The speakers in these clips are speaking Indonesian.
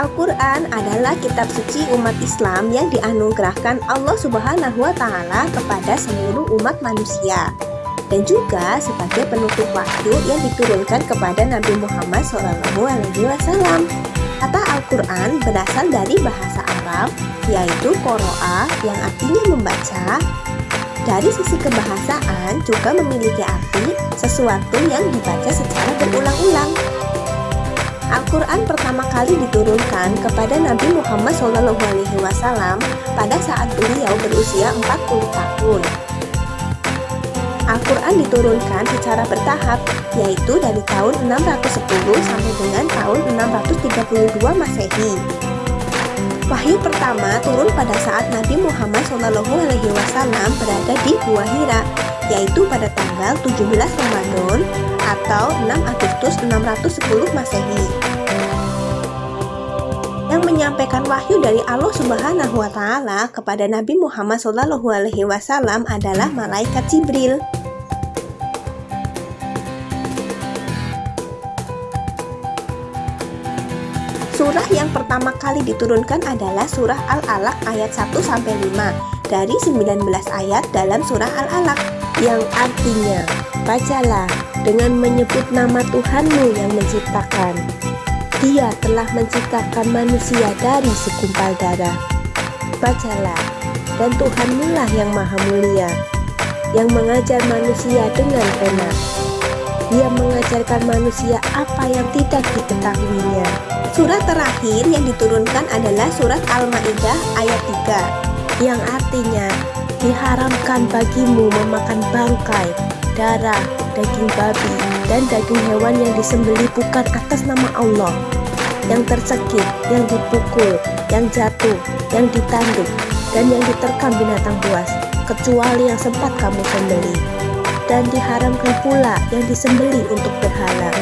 Al-Quran adalah kitab suci umat Islam yang dianugerahkan Allah Subhanahu wa Ta'ala kepada seluruh umat manusia, dan juga sebagai penutup wahyu yang diturunkan kepada Nabi Muhammad SAW. Kata Al-Quran berasal dari bahasa Arab, yaitu Qoro'a yang artinya membaca. Dari sisi kebahasaan juga memiliki arti sesuatu yang dibaca secara berulang-ulang. Al-Quran pertama kali diturunkan kepada Nabi Muhammad SAW pada saat beliau berusia 40 tahun. Al-Quran diturunkan secara bertahap, yaitu dari tahun 610 sampai dengan tahun 632 Masehi. Wahyu pertama turun pada saat Nabi Muhammad SAW berada di Gua Hira, yaitu pada tanggal 17 Ramadan atau 6 Agustus 610 Masehi yang menyampaikan wahyu dari Allah Subhanahu wa taala kepada Nabi Muhammad SAW adalah malaikat Jibril. Surah yang pertama kali diturunkan adalah surah Al-Alaq ayat 1 sampai 5 dari 19 ayat dalam surah Al-Alaq yang artinya bacalah dengan menyebut nama Tuhanmu yang menciptakan. Dia telah menciptakan manusia dari segumpal darah. Bacalah, dan Tuhanmu lah yang maha mulia, yang mengajar manusia dengan enak. Dia mengajarkan manusia apa yang tidak diketahuinya. Surat terakhir yang diturunkan adalah surat Al-Ma'idah ayat 3, yang artinya diharamkan bagimu memakan bangkai, darah, daging babi, dan daging hewan yang disembeli bukan atas nama Allah, yang tercekik, yang dipukul, yang jatuh, yang ditanduk, dan yang diterkam binatang buas, kecuali yang sempat kamu sembeli. Dan diharamkan pula yang disembeli untuk berhala.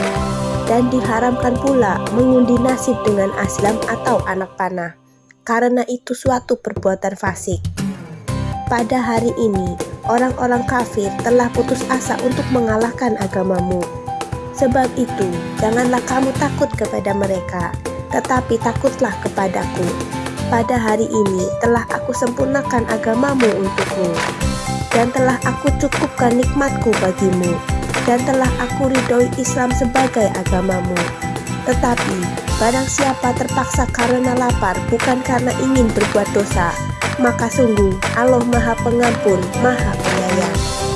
Dan diharamkan pula mengundi nasib dengan aslam atau anak panah, karena itu suatu perbuatan fasik. Pada hari ini, orang-orang kafir telah putus asa untuk mengalahkan agamamu. Sebab itu, janganlah kamu takut kepada mereka, tetapi takutlah kepadaku. Pada hari ini telah aku sempurnakan agamamu untukmu, dan telah aku cukupkan nikmatku bagimu, dan telah aku ridhoi Islam sebagai agamamu. Tetapi, barang siapa terpaksa karena lapar bukan karena ingin berbuat dosa, maka sungguh Allah Maha Pengampun, Maha Penyayang.